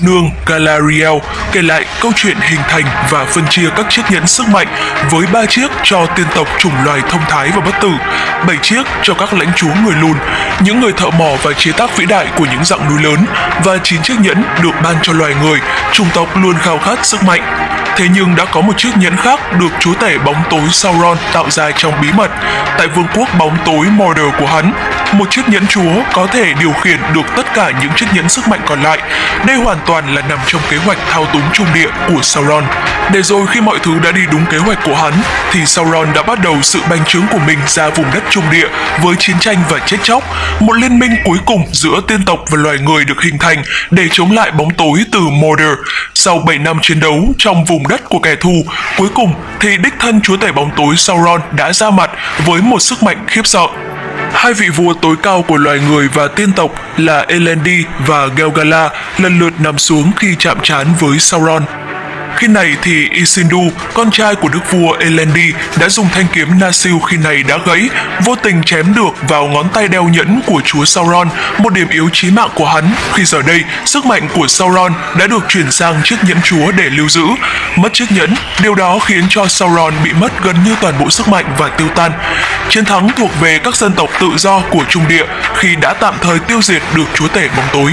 Nương Galariel kể lại câu chuyện hình thành và phân chia các chiếc nhẫn sức mạnh với ba chiếc cho tiên tộc chủng loài thông thái và bất tử, bảy chiếc cho các lãnh chúa người lùn, những người thợ mỏ và chế tác vĩ đại của những dạng núi lớn và chín chiếc nhẫn được ban cho loài người, chủng tộc luôn khao khát sức mạnh. Thế nhưng đã có một chiếc nhẫn khác được chúa tể bóng tối Sauron tạo ra trong bí mật tại vương quốc bóng tối Mordor của hắn. Một chiếc nhẫn chúa có thể điều khiển được tất cả những chiếc nhẫn sức mạnh còn lại. Đây hoàn toàn là nằm trong kế hoạch thao túng trung địa của Sauron. Để rồi khi mọi thứ đã đi đúng kế hoạch của hắn, thì Sauron đã bắt đầu sự bành trướng của mình ra vùng đất trung địa với chiến tranh và chết chóc. Một liên minh cuối cùng giữa tiên tộc và loài người được hình thành để chống lại bóng tối từ Mordor. Sau 7 năm chiến đấu trong vùng đất của kẻ thù, cuối cùng thì đích thân chúa tể bóng tối Sauron đã ra mặt với một sức mạnh khiếp sợ. Hai vị vua tối cao của loài người và tiên tộc là Elendi và Gelgala lần lượt nằm xuống khi chạm trán với Sauron. Khi này thì Isildur, con trai của đức vua Elendi, đã dùng thanh kiếm Nasil khi này đã gãy, vô tình chém được vào ngón tay đeo nhẫn của chúa Sauron, một điểm yếu chí mạng của hắn. Khi giờ đây, sức mạnh của Sauron đã được chuyển sang chiếc nhẫn chúa để lưu giữ. Mất chiếc nhẫn, điều đó khiến cho Sauron bị mất gần như toàn bộ sức mạnh và tiêu tan. Chiến thắng thuộc về các dân tộc tự do của Trung Địa khi đã tạm thời tiêu diệt được chúa tể bóng tối.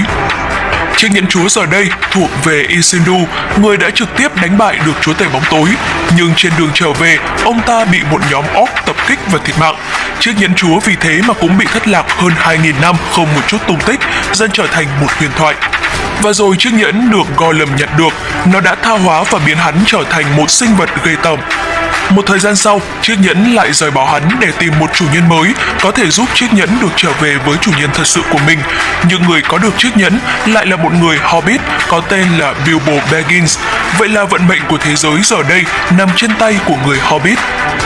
Chiếc nhẫn chúa giờ đây thuộc về Isildur, người đã trực tiếp đánh bại được chúa tể bóng tối. Nhưng trên đường trở về, ông ta bị một nhóm orc tập kích và thiệt mạng. Chiếc nhẫn chúa vì thế mà cũng bị thất lạc hơn 2.000 năm không một chút tung tích, dần trở thành một huyền thoại. Và rồi chiếc nhẫn được Gollum nhận được, nó đã tha hóa và biến hắn trở thành một sinh vật gây tởm. Một thời gian sau, chiếc nhẫn lại rời bỏ hắn để tìm một chủ nhân mới có thể giúp chiếc nhẫn được trở về với chủ nhân thật sự của mình. Nhưng người có được chiếc nhẫn lại là một người Hobbit có tên là Bilbo Baggins. Vậy là vận mệnh của thế giới giờ đây nằm trên tay của người Hobbit.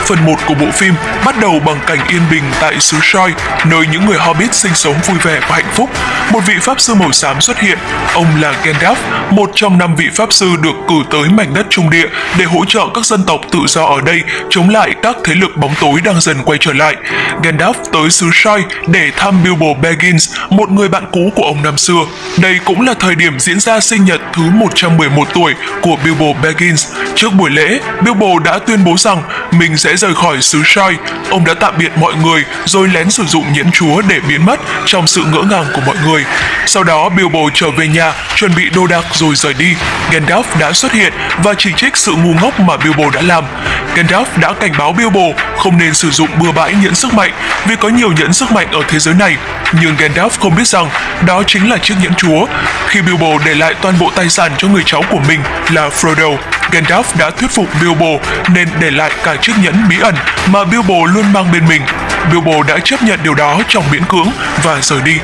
Phần 1 của bộ phim bắt đầu bằng cảnh yên bình tại xứ Soi, nơi những người Hobbit sinh sống vui vẻ và hạnh phúc. Một vị pháp sư màu xám xuất hiện, ông là Gandalf, một trong năm vị pháp sư được cử tới mảnh đất trung địa để hỗ trợ các dân tộc tự do ở đây chống lại các thế lực bóng tối đang dần quay trở lại. Gandalf tới xứ Shire để thăm Bilbo Baggins, một người bạn cũ của ông năm xưa. Đây cũng là thời điểm diễn ra sinh nhật thứ 111 tuổi của Bilbo Baggins. Trước buổi lễ, Bilbo đã tuyên bố rằng mình sẽ rời khỏi xứ Shire. Ông đã tạm biệt mọi người rồi lén sử dụng nhẫn chúa để biến mất trong sự ngỡ ngàng của mọi người. Sau đó Bilbo trở về nhà, chuẩn bị đồ đạc rồi rời đi. Gandalf đã xuất hiện và chỉ trích sự ngu ngốc mà Bilbo đã làm. Gandalf đã cảnh báo Bilbo không nên sử dụng bừa bãi nhẫn sức mạnh vì có nhiều nhẫn sức mạnh ở thế giới này. Nhưng Gandalf không biết rằng đó chính là chiếc nhẫn chúa. Khi Bilbo để lại toàn bộ tài sản cho người cháu của mình là Frodo, Gandalf đã thuyết phục Bilbo nên để lại cả chiếc nhẫn bí ẩn mà Bilbo luôn mang bên mình. Bilbo đã chấp nhận điều đó trong miễn cưỡng và rời đi.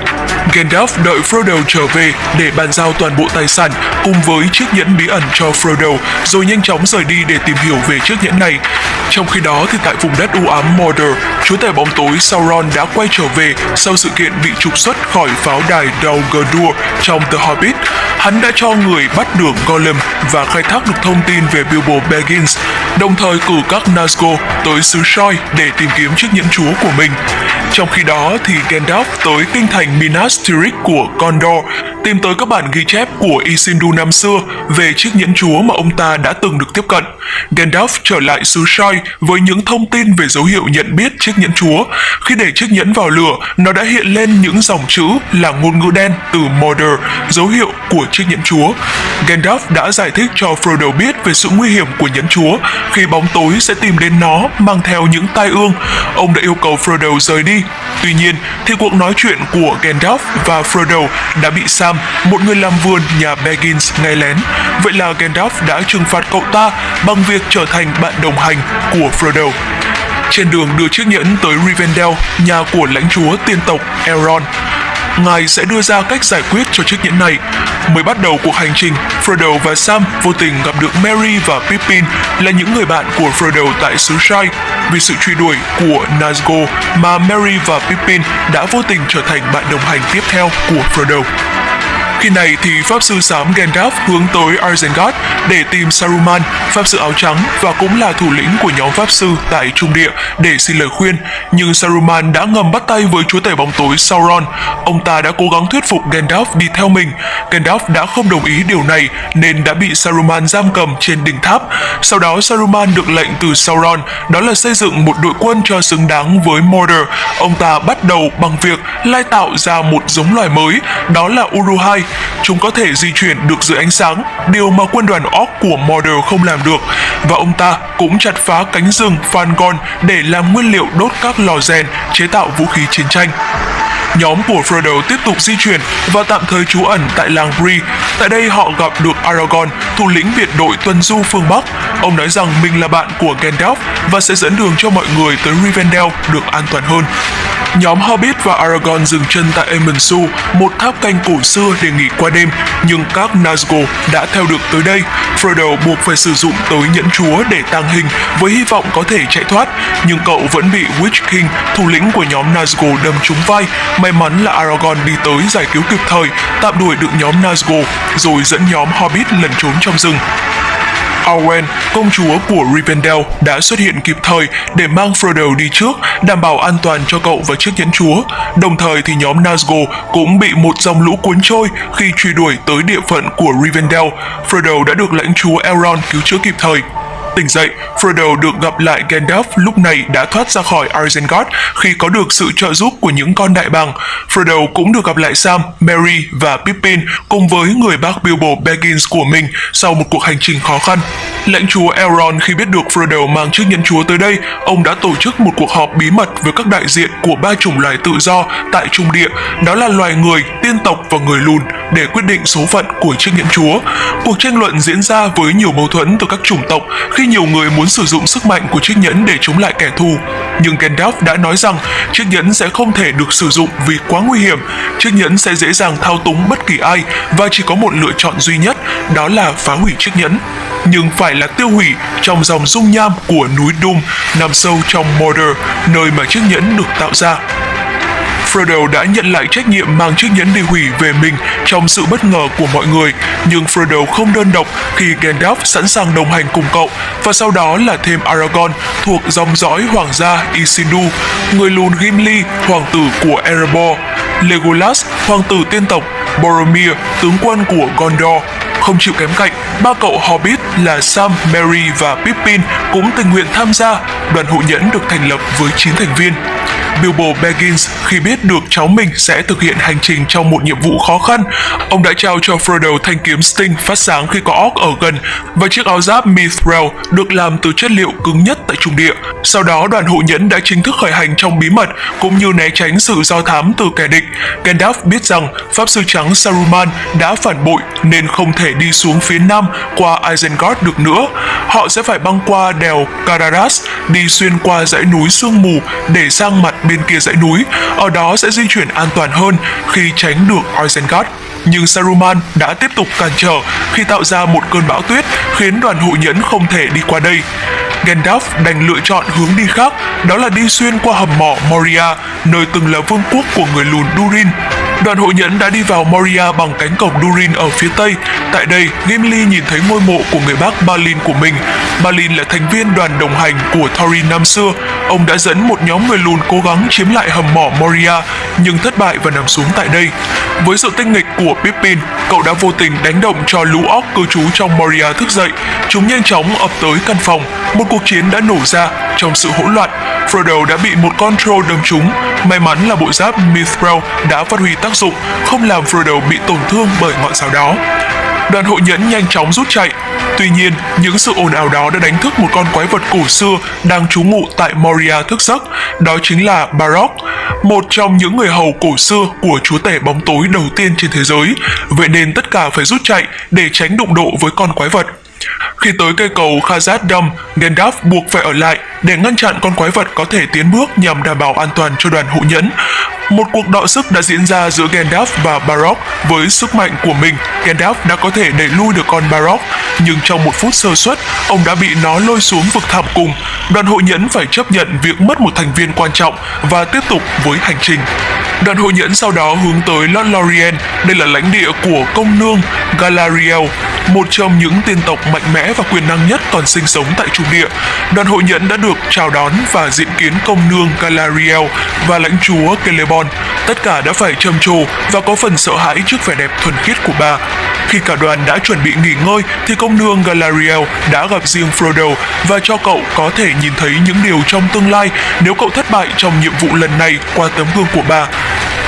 Gandalf đợi Frodo trở về để bàn giao toàn bộ tài sản cùng với chiếc nhẫn bí ẩn cho Frodo rồi nhanh chóng rời đi để tìm hiểu về chiếc nhẫn này. Trong khi đó thì tại vùng đất u ám Mordor, chúa tể bóng tối Sauron đã quay trở về sau sự kiện bị trục xuất khỏi pháo đài Dol Guldur trong The Hobbit. Hắn đã cho người bắt được Gollum và khai thác được thông tin về Bilbo Baggins, đồng thời cử các Nazgûl tới xứ Soi để tìm kiếm chiếc nhẫn chúa của mình. Trong khi đó thì Gandalf tới kinh thành Minas Tirith của Gondor tìm tới các bản ghi chép của Isildur năm xưa về chiếc nhẫn chúa mà ông ta đã từng được tiếp cận. Gandalf trở lại xứ Shire với những thông tin về dấu hiệu nhận biết chiếc nhẫn chúa. Khi để chiếc nhẫn vào lửa, nó đã hiện lên những dòng chữ là ngôn ngữ đen từ Mordor, dấu hiệu của chiếc nhẫn chúa. Gandalf đã giải thích cho Frodo biết về sự nguy hiểm của nhẫn chúa khi bóng tối sẽ tìm đến nó mang theo những tai ương. Ông đã yêu cầu Frodo rời đi. Tuy nhiên, thì cuộc nói chuyện của Gandalf và Frodo đã bị Sam, một người làm vườn nhà Baggins nghe lén. Vậy là Gandalf đã trừng phạt cậu ta bằng việc trở thành bạn đồng hành của Frodo. Trên đường đưa chiếc nhẫn tới Rivendell, nhà của lãnh chúa tiên tộc Elrond, ngài sẽ đưa ra cách giải quyết cho chiếc nhẫn này. Mới bắt đầu cuộc hành trình, Frodo và Sam vô tình gặp được Merry và Pippin là những người bạn của Frodo tại xứ Shire. Vì sự truy đuổi của Nazgûl mà Merry và Pippin đã vô tình trở thành bạn đồng hành tiếp theo của Frodo. Khi này thì Pháp Sư Xám Gandalf hướng tới Isengard để tìm Saruman, Pháp Sư Áo Trắng và cũng là thủ lĩnh của nhóm Pháp Sư tại Trung Địa để xin lời khuyên. Nhưng Saruman đã ngầm bắt tay với chúa tể bóng tối Sauron. Ông ta đã cố gắng thuyết phục Gandalf đi theo mình. Gandalf đã không đồng ý điều này nên đã bị Saruman giam cầm trên đỉnh tháp. Sau đó Saruman được lệnh từ Sauron đó là xây dựng một đội quân cho xứng đáng với Mordor. Ông ta bắt đầu bằng việc lai tạo ra một giống loài mới, đó là Uruhai. Chúng có thể di chuyển được dưới ánh sáng, điều mà quân đoàn Orc của Mordor không làm được. Và ông ta cũng chặt phá cánh rừng Fangorn để làm nguyên liệu đốt các lò rèn chế tạo vũ khí chiến tranh. Nhóm của Frodo tiếp tục di chuyển và tạm thời trú ẩn tại làng Bree. Tại đây họ gặp được Aragorn, thủ lĩnh biệt đội tuần du phương Bắc. Ông nói rằng mình là bạn của Gandalf và sẽ dẫn đường cho mọi người tới Rivendell được an toàn hơn. Nhóm Hobbit và Aragorn dừng chân tại Emensu, một tháp canh cổ xưa để nghỉ qua đêm, nhưng các Nazgûl đã theo được tới đây. Frodo buộc phải sử dụng tới nhẫn chúa để tăng hình với hy vọng có thể chạy thoát, nhưng cậu vẫn bị Witch King, thủ lĩnh của nhóm Nazgûl đâm trúng vai. May mắn là Aragorn đi tới giải cứu kịp thời, tạm đuổi được nhóm Nazgûl, rồi dẫn nhóm Hobbit lẩn trốn trong rừng. Arwen, công chúa của Rivendell, đã xuất hiện kịp thời để mang Frodo đi trước, đảm bảo an toàn cho cậu và chiếc nhẫn chúa. Đồng thời thì nhóm Nazgûl cũng bị một dòng lũ cuốn trôi khi truy đuổi tới địa phận của Rivendell. Frodo đã được lãnh chúa Elrond cứu chữa kịp thời. Tỉnh dậy, Frodo được gặp lại Gandalf lúc này đã thoát ra khỏi Isengard khi có được sự trợ giúp của những con đại bàng. Frodo cũng được gặp lại Sam, Merry và Pippin cùng với người bác Bilbo Baggins của mình sau một cuộc hành trình khó khăn. Lãnh chúa Elrond khi biết được Frodo mang chiếc nhẫn chúa tới đây, ông đã tổ chức một cuộc họp bí mật với các đại diện của ba chủng loài tự do tại Trung Địa, đó là loài người, tiên tộc và người lùn để quyết định số phận của chiếc nhẫn chúa. Cuộc tranh luận diễn ra với nhiều mâu thuẫn từ các chủng tộc khi nhiều người muốn sử dụng sức mạnh của chiếc nhẫn để chống lại kẻ thù. Nhưng Gandalf đã nói rằng chiếc nhẫn sẽ không thể được sử dụng vì quá nguy hiểm. Chiếc nhẫn sẽ dễ dàng thao túng bất kỳ ai và chỉ có một lựa chọn duy nhất, đó là phá hủy chiếc nhẫn. Nhưng phải là tiêu hủy trong dòng dung nham của núi Doom nằm sâu trong Mordor, nơi mà chiếc nhẫn được tạo ra. Frodo đã nhận lại trách nhiệm mang chiếc nhẫn đi hủy về mình trong sự bất ngờ của mọi người, nhưng Frodo không đơn độc khi Gandalf sẵn sàng đồng hành cùng cậu, và sau đó là thêm Aragorn thuộc dòng dõi hoàng gia Isildur, người lùn Gimli, hoàng tử của Erebor, Legolas, hoàng tử tiên tộc, Boromir, tướng quân của Gondor, không chịu kém cạnh, ba cậu Hobbit là Sam, Merry và Pippin cũng tình nguyện tham gia. Đoàn hộ nhẫn được thành lập với 9 thành viên. Bilbo Baggins khi biết được cháu mình sẽ thực hiện hành trình trong một nhiệm vụ khó khăn, ông đã trao cho Frodo thanh kiếm Sting phát sáng khi có orc ở gần và chiếc áo giáp Mithril được làm từ chất liệu cứng nhất tại trung địa. Sau đó đoàn hộ nhẫn đã chính thức khởi hành trong bí mật cũng như né tránh sự do thám từ kẻ địch. Gandalf biết rằng pháp sư trắng Saruman đã phản bội nên không thể đi xuống phía nam qua Isengard được nữa. Họ sẽ phải băng qua đèo Cararas, đi xuyên qua dãy núi sương mù để sang mặt bên kia dãy núi, ở đó sẽ di chuyển an toàn hơn khi tránh được Isengard. Nhưng Saruman đã tiếp tục cản trở khi tạo ra một cơn bão tuyết khiến đoàn hộ nhẫn không thể đi qua đây. Gandalf đành lựa chọn hướng đi khác, đó là đi xuyên qua hầm mỏ Moria, nơi từng là vương quốc của người lùn Durin. Đoàn hộ nhẫn đã đi vào Moria bằng cánh cổng Durin ở phía tây. Tại đây, Gimli nhìn thấy ngôi mộ của người bác Balin của mình. Balin là thành viên đoàn đồng hành của Thorin năm xưa. Ông đã dẫn một nhóm người lùn cố gắng chiếm lại hầm mỏ Moria, nhưng thất bại và nằm xuống tại đây. Với sự tinh nghịch của Pippin, cậu đã vô tình đánh động cho lũ óc cư trú trong Moria thức dậy. Chúng nhanh chóng ập tới căn phòng. Một cuộc chiến đã nổ ra trong sự hỗn loạn. Frodo đã bị một con troll đâm trúng. May mắn là bộ giáp Mithril đã phát huy tác dụng, không làm Frodo bị tổn thương bởi ngọn giáo đó. Đoàn hộ nhẫn nhanh chóng rút chạy. Tuy nhiên, những sự ồn ào đó đã đánh thức một con quái vật cổ xưa đang trú ngụ tại Moria thức giấc. Đó chính là Barok, một trong những người hầu cổ xưa của chúa tể bóng tối đầu tiên trên thế giới. Vậy nên tất cả phải rút chạy để tránh đụng độ với con quái vật. Khi tới cây cầu Khazad Dam, Gandalf buộc phải ở lại để ngăn chặn con quái vật có thể tiến bước nhằm đảm bảo an toàn cho đoàn hộ nhẫn. Một cuộc đọ sức đã diễn ra giữa Gandalf và Barok với sức mạnh của mình. Gandalf đã có thể đẩy lui được con Barok, nhưng trong một phút sơ suất, ông đã bị nó lôi xuống vực thẳm cùng. đoàn hội nhẫn phải chấp nhận việc mất một thành viên quan trọng và tiếp tục với hành trình. Đoàn hội nhẫn sau đó hướng tới Lord Lorien, đây là lãnh địa của công nương Galariel, một trong những tiên tộc mạnh mẽ và quyền năng nhất còn sinh sống tại trung địa. Đoàn hội nhẫn đã được chào đón và diện kiến công nương Galariel và lãnh chúa Celebon. Tất cả đã phải trầm trồ và có phần sợ hãi trước vẻ đẹp thuần khiết của bà. Khi cả đoàn đã chuẩn bị nghỉ ngơi thì công nương Galariel đã gặp riêng Frodo và cho cậu có thể nhìn thấy những điều trong tương lai nếu cậu thất bại trong nhiệm vụ lần này qua tấm gương của bà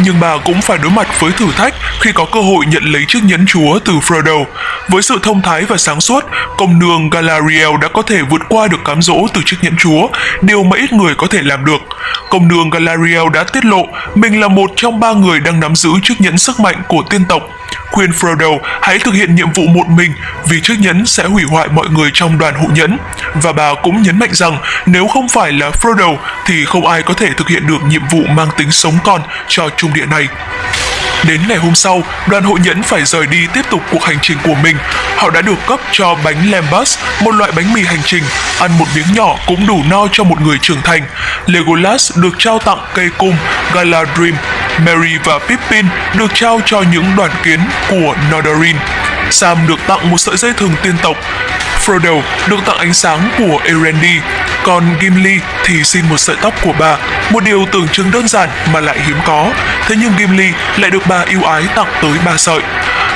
nhưng bà cũng phải đối mặt với thử thách khi có cơ hội nhận lấy chiếc nhẫn chúa từ Frodo. Với sự thông thái và sáng suốt, công nương Galadriel đã có thể vượt qua được cám dỗ từ chiếc nhẫn chúa, điều mà ít người có thể làm được. Công nương Galadriel đã tiết lộ mình là một trong ba người đang nắm giữ chiếc nhẫn sức mạnh của tiên tộc khuyên Frodo hãy thực hiện nhiệm vụ một mình vì chiếc nhẫn sẽ hủy hoại mọi người trong đoàn hộ nhẫn. Và bà cũng nhấn mạnh rằng nếu không phải là Frodo thì không ai có thể thực hiện được nhiệm vụ mang tính sống còn cho trung địa này. Đến ngày hôm sau, đoàn hội nhẫn phải rời đi tiếp tục cuộc hành trình của mình. Họ đã được cấp cho bánh lambus một loại bánh mì hành trình, ăn một miếng nhỏ cũng đủ no cho một người trưởng thành. Legolas được trao tặng cây cung Galadrim, Merry và Pippin được trao cho những đoàn kiến của Nordarin. Sam được tặng một sợi dây thừng tiên tộc, Frodo được tặng ánh sáng của Erendi, còn Gimli thì xin một sợi tóc của bà, một điều tưởng chừng đơn giản mà lại hiếm có. Thế nhưng Gimli lại được bà yêu ái tặng tới ba sợi.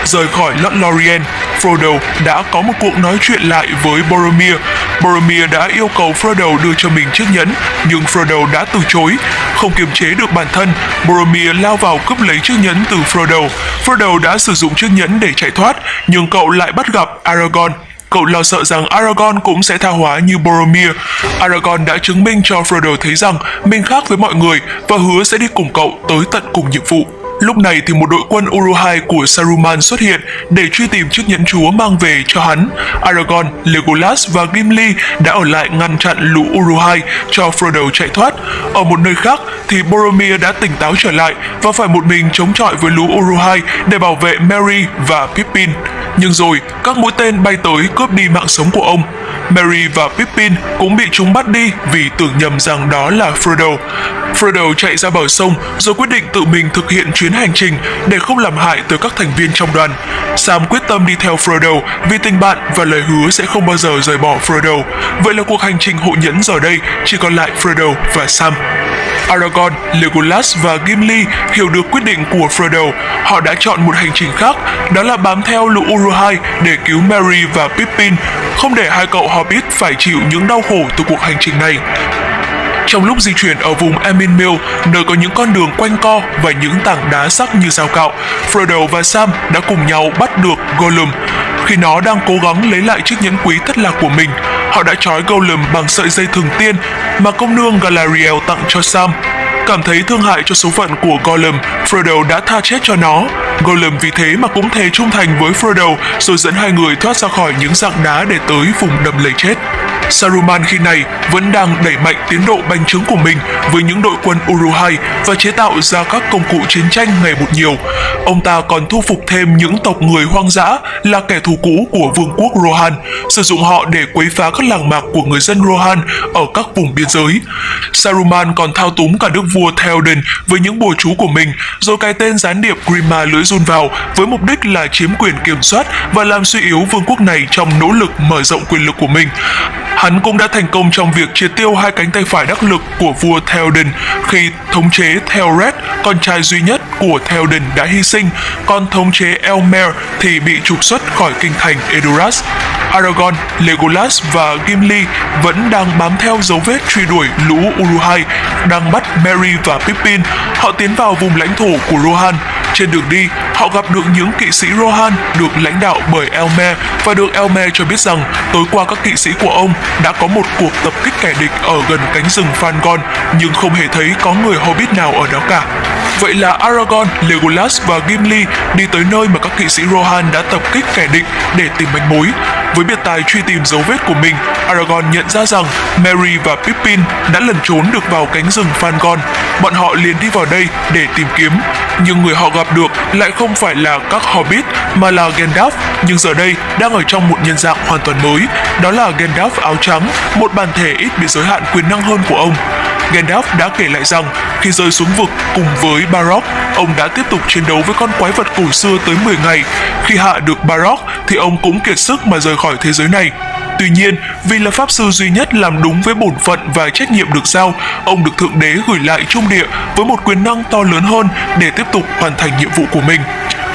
Rời khỏi Lord Lorien, Frodo đã có một cuộc nói chuyện lại với Boromir. Boromir đã yêu cầu Frodo đưa cho mình chiếc nhẫn, nhưng Frodo đã từ chối. Không kiềm chế được bản thân, Boromir lao vào cướp lấy chiếc nhẫn từ Frodo. Frodo đã sử dụng chiếc nhẫn để chạy thoát, nhưng cậu lại bắt gặp Aragorn Cậu lo sợ rằng Aragorn cũng sẽ tha hóa như Boromir. Aragorn đã chứng minh cho Frodo thấy rằng mình khác với mọi người và hứa sẽ đi cùng cậu tới tận cùng nhiệm vụ. Lúc này thì một đội quân Uruhai của Saruman xuất hiện để truy tìm chiếc nhẫn chúa mang về cho hắn. Aragorn, Legolas và Gimli đã ở lại ngăn chặn lũ Uruhai cho Frodo chạy thoát. Ở một nơi khác thì Boromir đã tỉnh táo trở lại và phải một mình chống chọi với lũ Uruhai để bảo vệ Merry và Pippin. Nhưng rồi, các mũi tên bay tới cướp đi mạng sống của ông. Merry và Pippin cũng bị chúng bắt đi vì tưởng nhầm rằng đó là Frodo. Frodo chạy ra bờ sông rồi quyết định tự mình thực hiện chuyến hành trình để không làm hại tới các thành viên trong đoàn. Sam quyết tâm đi theo Frodo vì tình bạn và lời hứa sẽ không bao giờ rời bỏ Frodo. Vậy là cuộc hành trình hộ nhẫn giờ đây chỉ còn lại Frodo và Sam. Aragorn, Legolas và Gimli hiểu được quyết định của Frodo. Họ đã chọn một hành trình khác, đó là bám theo lũ Uruhai để cứu Merry và Pippin, không để hai cậu Hobbit phải chịu những đau khổ từ cuộc hành trình này. Trong lúc di chuyển ở vùng Emin Mill, nơi có những con đường quanh co và những tảng đá sắc như dao cạo, Frodo và Sam đã cùng nhau bắt được Gollum. Khi nó đang cố gắng lấy lại chiếc nhẫn quý thất lạc của mình, họ đã trói Gollum bằng sợi dây thường tiên mà công nương Galadriel tặng cho Sam. Cảm thấy thương hại cho số phận của Gollum, Frodo đã tha chết cho nó. Gollum vì thế mà cũng thề trung thành với Frodo rồi dẫn hai người thoát ra khỏi những dạng đá để tới vùng đầm lầy chết. Saruman khi này vẫn đang đẩy mạnh tiến độ bành trướng của mình với những đội quân Uruhai và chế tạo ra các công cụ chiến tranh ngày một nhiều. Ông ta còn thu phục thêm những tộc người hoang dã là kẻ thù cũ của vương quốc Rohan, sử dụng họ để quấy phá các làng mạc của người dân Rohan ở các vùng biên giới. Saruman còn thao túng cả đức vua Theoden với những bùa chú của mình, rồi cài tên gián điệp Grima lưỡi run vào với mục đích là chiếm quyền kiểm soát và làm suy yếu vương quốc này trong nỗ lực mở rộng quyền lực của mình. Hắn cũng đã thành công trong việc triệt tiêu hai cánh tay phải đắc lực của vua Theoden khi thống chế Theored, con trai duy nhất của Theoden đã hy sinh, còn thống chế Elmer thì bị trục xuất khỏi kinh thành Edoras. Aragorn, Legolas và Gimli vẫn đang bám theo dấu vết truy đuổi lũ Uruhai, đang bắt Merry và Pippin. Họ tiến vào vùng lãnh thổ của Rohan. Trên đường đi, họ gặp được những kỵ sĩ Rohan được lãnh đạo bởi Elmer và được Elmer cho biết rằng tối qua các kỵ sĩ của ông đã có một cuộc tập kích kẻ địch ở gần cánh rừng Fangon nhưng không hề thấy có người Hobbit nào ở đó cả. Vậy là Aragorn, Legolas và Gimli đi tới nơi mà các kỵ sĩ Rohan đã tập kích kẻ địch để tìm manh mối. Với biệt tài truy tìm dấu vết của mình, Aragorn nhận ra rằng Merry và Pippin đã lẩn trốn được vào cánh rừng Fangorn. Bọn họ liền đi vào đây để tìm kiếm, nhưng người họ gặp được lại không phải là các Hobbit mà là Gandalf, nhưng giờ đây đang ở trong một nhân dạng hoàn toàn mới, đó là Gandalf áo trắng, một bản thể ít bị giới hạn quyền năng hơn của ông. Gandalf đã kể lại rằng khi rơi xuống vực cùng với Barok, ông đã tiếp tục chiến đấu với con quái vật cổ xưa tới 10 ngày. Khi hạ được Barok thì ông cũng kiệt sức mà rời khỏi thế giới này. Tuy nhiên, vì là pháp sư duy nhất làm đúng với bổn phận và trách nhiệm được giao, ông được Thượng Đế gửi lại trung địa với một quyền năng to lớn hơn để tiếp tục hoàn thành nhiệm vụ của mình.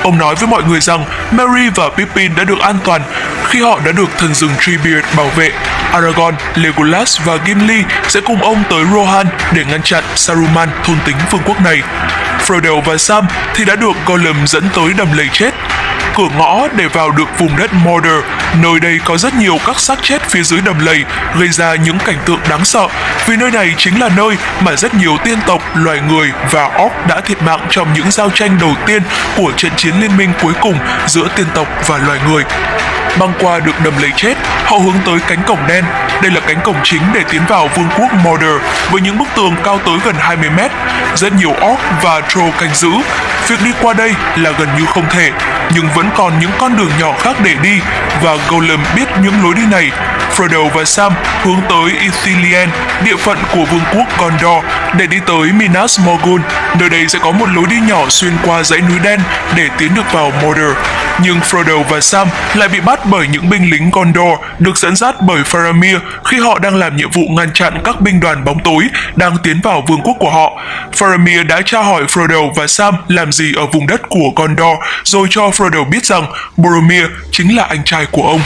Ông nói với mọi người rằng Merry và Pippin đã được an toàn khi họ đã được thần rừng Treebeard bảo vệ. Aragorn, Legolas và Gimli sẽ cùng ông tới Rohan để ngăn chặn Saruman thôn tính vương quốc này. Frodo và Sam thì đã được Gollum dẫn tới đầm lầy chết cửa ngõ để vào được vùng đất Mordor. Nơi đây có rất nhiều các xác chết phía dưới đầm lầy, gây ra những cảnh tượng đáng sợ, vì nơi này chính là nơi mà rất nhiều tiên tộc, loài người và orc đã thiệt mạng trong những giao tranh đầu tiên của trận chiến liên minh cuối cùng giữa tiên tộc và loài người. Băng qua được đầm lấy chết, họ hướng tới cánh cổng đen. Đây là cánh cổng chính để tiến vào vương quốc Mordor với những bức tường cao tới gần 20 mét. Rất nhiều orc và troll canh giữ. Việc đi qua đây là gần như không thể, nhưng vẫn còn những con đường nhỏ khác để đi và Gollum biết những lối đi này. Frodo và Sam hướng tới Ithilien, địa phận của vương quốc Gondor, để đi tới Minas Morgul. Nơi đây sẽ có một lối đi nhỏ xuyên qua dãy núi đen để tiến được vào Mordor. Nhưng Frodo và Sam lại bị bắt bởi những binh lính Gondor được dẫn dắt bởi Faramir khi họ đang làm nhiệm vụ ngăn chặn các binh đoàn bóng tối đang tiến vào vương quốc của họ. Faramir đã tra hỏi Frodo và Sam làm gì ở vùng đất của Gondor, rồi cho Frodo biết rằng Boromir chính là anh trai của ông.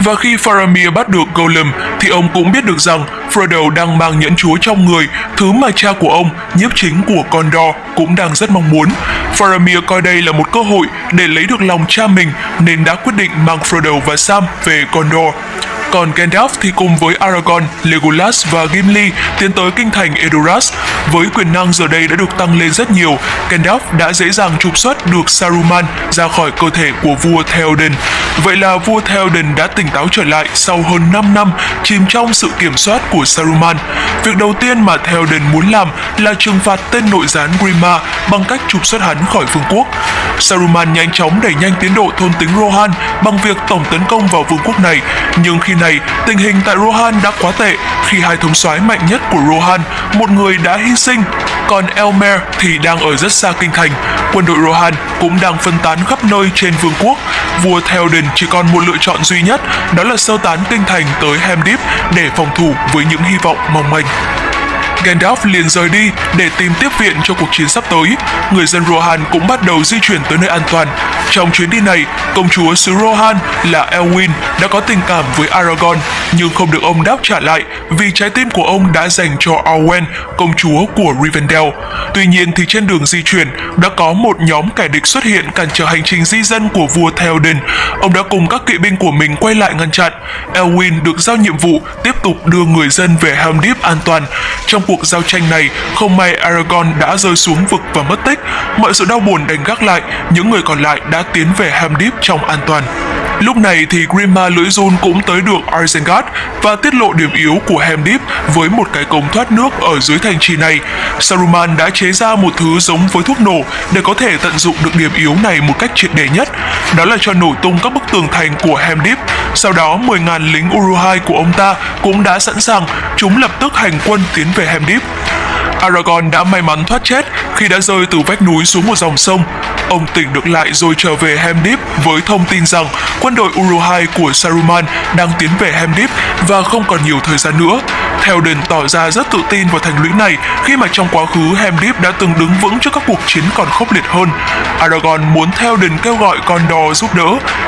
Và khi Faramir bắt được Gollum thì ông cũng biết được rằng Frodo đang mang nhẫn chúa trong người, thứ mà cha của ông, nhiếp chính của Gondor, cũng đang rất mong muốn. Faramir coi đây là một cơ hội để lấy được lòng cha mình nên đã quyết định mang Frodo và Sam về Gondor. Còn Gandalf thì cùng với Aragorn, Legolas và Gimli tiến tới kinh thành Edoras. Với quyền năng giờ đây đã được tăng lên rất nhiều, Gandalf đã dễ dàng trục xuất được Saruman ra khỏi cơ thể của vua Theoden. Vậy là vua Theoden đã tỉnh táo trở lại sau hơn 5 năm chìm trong sự kiểm soát của Saruman. Việc đầu tiên mà Theoden muốn làm là trừng phạt tên nội gián Grima bằng cách trục xuất hắn khỏi vương quốc. Saruman nhanh chóng đẩy nhanh tiến độ thôn tính Rohan bằng việc tổng tấn công vào vương quốc này, nhưng khi này, tình hình tại Rohan đã quá tệ khi hai thống soái mạnh nhất của Rohan, một người đã hy sinh, còn Elmer thì đang ở rất xa kinh thành. Quân đội Rohan cũng đang phân tán khắp nơi trên vương quốc. Vua Theoden chỉ còn một lựa chọn duy nhất, đó là sơ tán kinh thành tới Hemdip để phòng thủ với những hy vọng mong manh. Gandalf liền rời đi để tìm tiếp viện cho cuộc chiến sắp tới. Người dân Rohan cũng bắt đầu di chuyển tới nơi an toàn. Trong chuyến đi này, công chúa xứ Rohan là Elwin đã có tình cảm với Aragorn nhưng không được ông đáp trả lại vì trái tim của ông đã dành cho Arwen, công chúa của Rivendell. Tuy nhiên thì trên đường di chuyển đã có một nhóm kẻ địch xuất hiện cản trở hành trình di dân của vua Theoden. Ông đã cùng các kỵ binh của mình quay lại ngăn chặn. Elwin được giao nhiệm vụ tiếp tục đưa người dân về Helm Deep an toàn. Trong cuộc cuộc giao tranh này, không may Aragorn đã rơi xuống vực và mất tích. Mọi sự đau buồn đành gác lại, những người còn lại đã tiến về Helm Deep trong an toàn. Lúc này thì Grima lưỡi run cũng tới được Isengard và tiết lộ điểm yếu của Helm với một cái cống thoát nước ở dưới thành trì này. Saruman đã chế ra một thứ giống với thuốc nổ để có thể tận dụng được điểm yếu này một cách triệt để nhất. Đó là cho nổ tung các bức tường thành của Helm Sau đó 10.000 lính Uruhai của ông ta cũng đã sẵn sàng, chúng lập tức hành quân tiến về Helm Aragon Aragorn đã may mắn thoát chết khi đã rơi từ vách núi xuống một dòng sông. Ông tỉnh được lại rồi trở về Helm với thông tin rằng quân đội Uruhai của Saruman đang tiến về Helm và không còn nhiều thời gian nữa. Theoden tỏ ra rất tự tin vào thành lũy này khi mà trong quá khứ Helm Deep đã từng đứng vững trước các cuộc chiến còn khốc liệt hơn. Aragorn muốn Theoden kêu gọi Gondor giúp đỡ,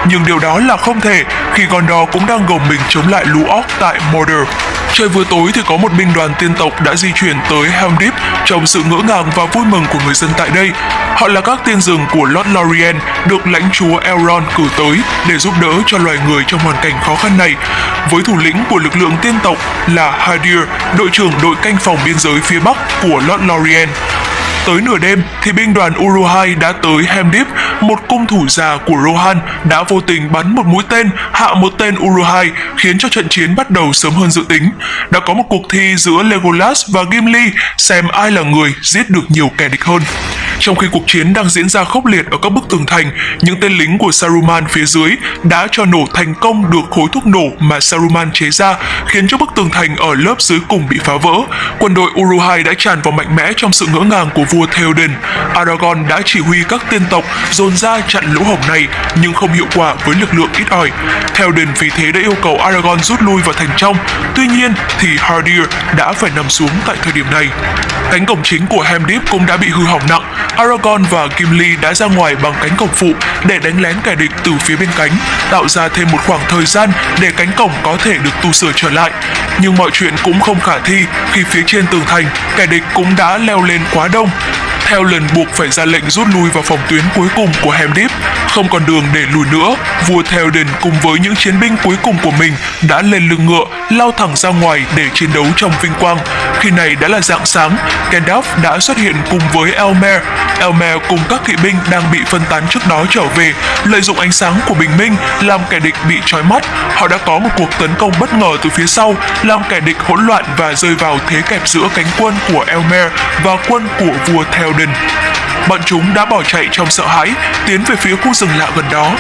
nhưng điều đó là không thể khi Gondor cũng đang gồng mình chống lại lũ orc tại Mordor. Trời vừa tối thì có một binh đoàn tiên tộc đã di chuyển tới Helm Deep trong sự ngỡ ngàng và vui mừng của người dân tại đây. Họ là các tiên rừng của Lord Lorien được lãnh chúa Elrond cử tới để giúp đỡ cho loài người trong hoàn cảnh khó khăn này. Với thủ lĩnh của lực lượng tiên tộc là Hadir, đội trưởng đội canh phòng biên giới phía Bắc của Lord Lorien. Tới nửa đêm thì binh đoàn Uruhai đã tới Hemdip, một cung thủ già của Rohan đã vô tình bắn một mũi tên hạ một tên Uruhai khiến cho trận chiến bắt đầu sớm hơn dự tính. Đã có một cuộc thi giữa Legolas và Gimli xem ai là người giết được nhiều kẻ địch hơn. Trong khi cuộc chiến đang diễn ra khốc liệt ở các bức tường thành, những tên lính của Saruman phía dưới đã cho nổ thành công được khối thuốc nổ mà Saruman chế ra, khiến cho bức tường thành ở lớp dưới cùng bị phá vỡ. Quân đội Uruhai đã tràn vào mạnh mẽ trong sự ngỡ ngàng của vua Theoden. Aragorn đã chỉ huy các tiên tộc dồn ra chặn lỗ hổng này nhưng không hiệu quả với lực lượng ít ỏi. Theoden vì thế đã yêu cầu Aragorn rút lui vào thành trong. Tuy nhiên thì Hardir đã phải nằm xuống tại thời điểm này. Cánh cổng chính của Helm's Deep cũng đã bị hư hỏng nặng. Aragorn và Gimli đã ra ngoài bằng cánh cổng phụ để đánh lén kẻ địch từ phía bên cánh, tạo ra thêm một khoảng thời gian để cánh cổng có thể được tu sửa trở lại. Nhưng mọi chuyện cũng không khả thi khi phía trên tường thành, kẻ địch cũng đã leo lên quá đông. Theo lần buộc phải ra lệnh rút lui vào phòng tuyến cuối cùng của Hemdip, không còn đường để lùi nữa, vua Theoden cùng với những chiến binh cuối cùng của mình đã lên lưng ngựa, lao thẳng ra ngoài để chiến đấu trong vinh quang. Khi này đã là dạng sáng, Gandalf đã xuất hiện cùng với Elmer. Elmer cùng các kỵ binh đang bị phân tán trước đó trở về, lợi dụng ánh sáng của bình minh làm kẻ địch bị trói mắt. Họ đã có một cuộc tấn công bất ngờ từ phía sau, làm kẻ địch hỗn loạn và rơi vào thế kẹp giữa cánh quân của Elmer và quân của vua Theoden. Bọn chúng đã bỏ chạy trong sợ hãi, tiến về phía khu rừng lạ gần đó.